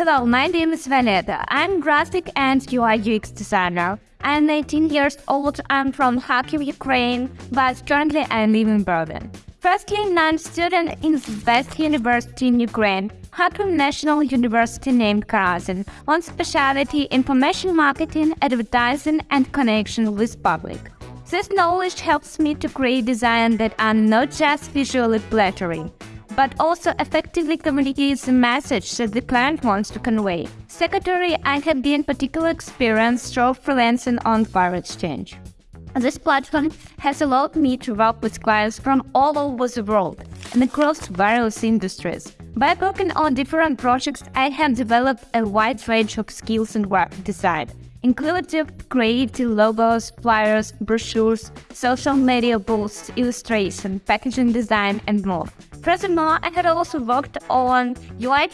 Hello, my name is Vanetta. I'm graphic and UI UX designer. I'm 18 years old. I'm from Kharkiv, Ukraine, but currently I live in Berlin. Firstly, I'm a student in the best university in Ukraine, Kharkiv National University named Karazin, on specialty information marketing, advertising, and connection with public. This knowledge helps me to create design that are not just visually flattering, but also effectively communicates the message that the client wants to convey. Secondary, I have gained particular experience through freelancing on Fire Exchange. This platform has allowed me to work with clients from all over the world and across various industries. By working on different projects, I have developed a wide range of skills in graphic design, including creating logos, flyers, brochures, social media posts, illustration, packaging design, and more. Furthermore, I had also worked on UI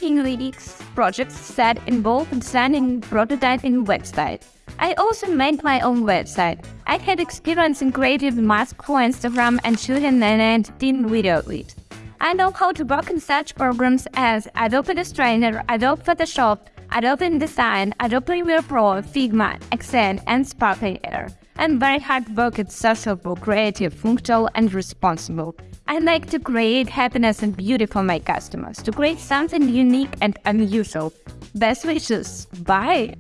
UX projects that involved designing prototyping websites. I also made my own website. I had experience in creating masks for Instagram and shooting an editing video with. I know how to work in such programs as Adobe Illustrator, Adobe Photoshop, Adobe InDesign, Adobe Premiere Pro, Figma, Excel, and Spark AR. I'm very hard working, sociable, creative, functional, and responsible. I like to create happiness and beauty for my customers, to create something unique and unusual. Best wishes. Bye!